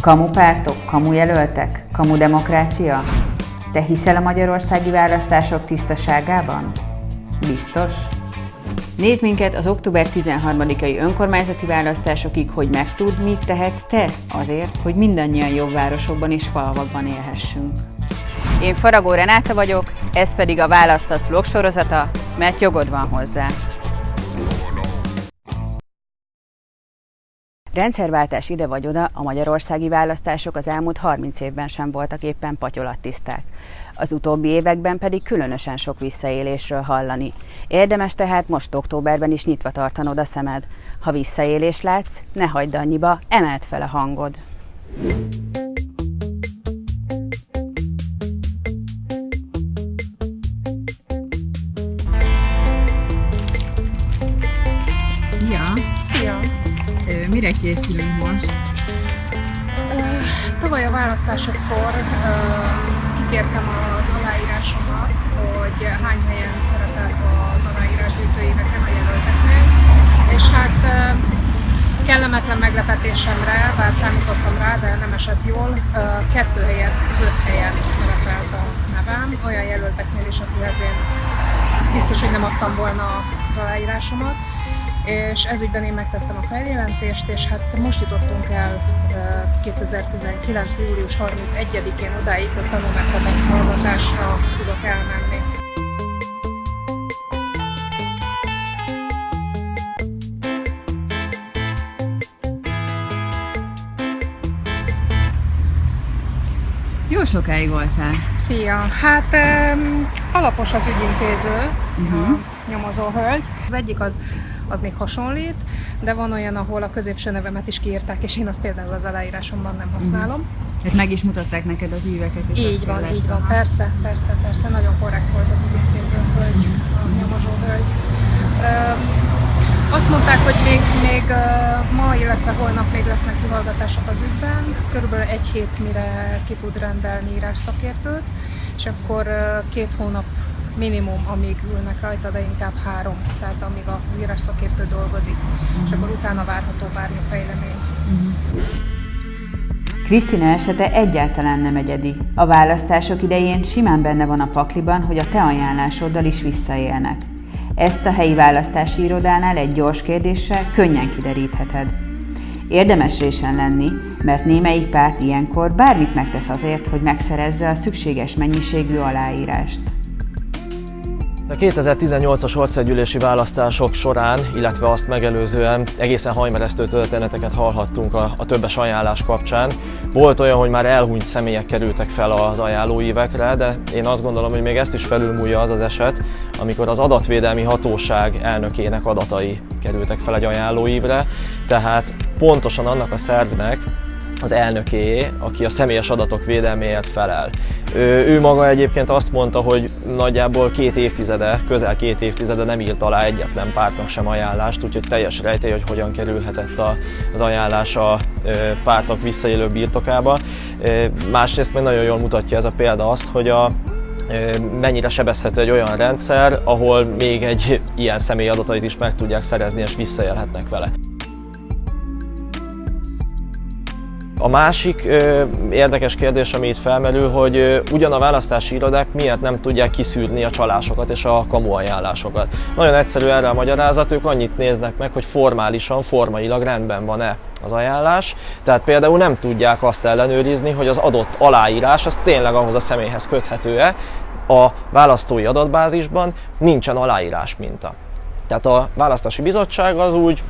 Kamu pártok, kamu jelöltek, kamu demokrácia? Te hiszel a magyarországi választások tisztaságában? Biztos? Nézd minket az október 13-ai önkormányzati választásokig, hogy megtudd, mit tehetsz te azért, hogy mindannyian jobb városokban és falvakban élhessünk. Én Faragó Renáta vagyok, ez pedig a Választasz vlog sorozata, mert jogod van hozzá. Rendszerváltás ide vagy oda, a magyarországi választások az elmúlt 30 évben sem voltak éppen patyolattiszták. Az utóbbi években pedig különösen sok visszaélésről hallani. Érdemes tehát most októberben is nyitva tartanod a szemed. Ha visszaélés látsz, ne hagyd annyiba, emeld fel a hangod. Szia! Szia! Mire készülünk most? Tavaly a választásokkor kikértem az aláírásomat, hogy hány helyen szerepelt az aláírásgyűjtő éveken a jelölteknél, és hát kellemetlen meglepetésemre, bár számítottam rá, de nem esett jól, kettő helyet, öt helyen szerepelt a nevem, olyan jelölteknél is, akihez én biztos, hogy nem adtam volna az aláírásomat és ezügyben én megtettem a feljelentést, és hát most jutottunk el 2019. július 31-én odáig, hogy tanulmányozathallgatásra tudok elmenni. Jó sokáig voltál. Szia! Hát um, alapos az ügyintéző, uh-huh. Nyomozó hölgy. Az egyik az, az még hasonlít, de van olyan, ahol a középső nevemet is kiírták, és én azt például az aláírásomban nem használom. Hát meg is mutatták neked az íveket. és Így van, így van, persze, persze, persze, nagyon korrekt volt az ügyintéző hölgy, a nyomozó hölgy. Azt mondták, hogy még, még ma, illetve holnap még lesznek kihallgatások az ügyben, körülbelül egy hét mire ki tud rendelni írás szakértőt, és akkor két hónap minimum, amíg ülnek rajta, de inkább három, tehát amíg az írás szakértő dolgozik, és akkor utána várható bármi fejlemény. Krisztina esete egyáltalán nem egyedi. A választások idején simán benne van a pakliban, hogy a te ajánlásoddal is visszaélnek. Ezt a helyi választási irodánál egy gyors kérdéssel könnyen kiderítheted. Érdemes résen lenni, mert némelyik párt ilyenkor bármit megtesz azért, hogy megszerezze a szükséges mennyiségű aláírást. A 2018-as országgyűlési választások során, illetve azt megelőzően egészen hajmeresztő történeteket hallhattunk a, a többes ajánlás kapcsán. Volt olyan, hogy már elhunyt személyek kerültek fel az ajánlóívekre, de én azt gondolom, hogy még ezt is felülmúlja az az eset, amikor az adatvédelmi hatóság elnökének adatai kerültek fel egy ajánlóívre, tehát pontosan annak a szervnek, az elnökéé, aki a személyes adatok védelméért felel. Ő, ő maga egyébként azt mondta, hogy nagyjából két évtizede, közel két évtizede nem írt alá egyetlen pártnak sem ajánlást, úgyhogy teljes rejtély, hogy hogyan kerülhetett a, az ajánlás a pártok visszaélő birtokába. Másrészt meg nagyon jól mutatja ez a példa azt, hogy a mennyire sebezhető egy olyan rendszer, ahol még egy ilyen személy adatait is meg tudják szerezni és visszaélhetnek vele. A másik ö, érdekes kérdés, ami itt felmerül, hogy ö, ugyan a választási irodák miért nem tudják kiszűrni a csalásokat és a kamu ajánlásokat. Nagyon egyszerű erre a magyarázat, ők annyit néznek meg, hogy formálisan, formailag rendben van-e az ajánlás, tehát például nem tudják azt ellenőrizni, hogy az adott aláírás az tényleg ahhoz a személyhez köthető-e, a választói adatbázisban nincsen aláírás minta. Tehát a választási bizottság az úgy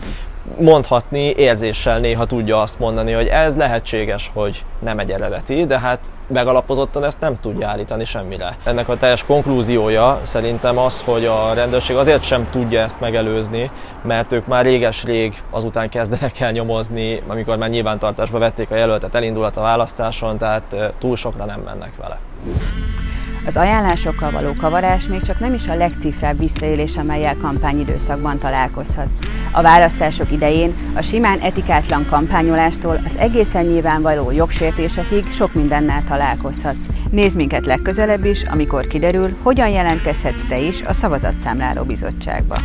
mondhatni érzéssel néha tudja azt mondani, hogy ez lehetséges, hogy nem egy eredeti, de hát megalapozottan ezt nem tudja állítani semmire. Ennek a teljes konklúziója szerintem az, hogy a rendőrség azért sem tudja ezt megelőzni, mert ők már réges-rég azután kezdenek el nyomozni, amikor már nyilvántartásba vették a jelöltet, elindulhat a választáson, tehát túl sokra nem mennek vele. Az ajánlásokkal való kavarás még csak nem is a legcifrább visszaélés, amelyel kampányidőszakban találkozhatsz. A választások idején a simán etikátlan kampányolástól az egészen nyilvánvaló jogsértésekig sok mindennel találkozhatsz. Nézd minket legközelebb is, amikor kiderül, hogyan jelentkezhetsz te is a Szavazatszámláló Bizottságba.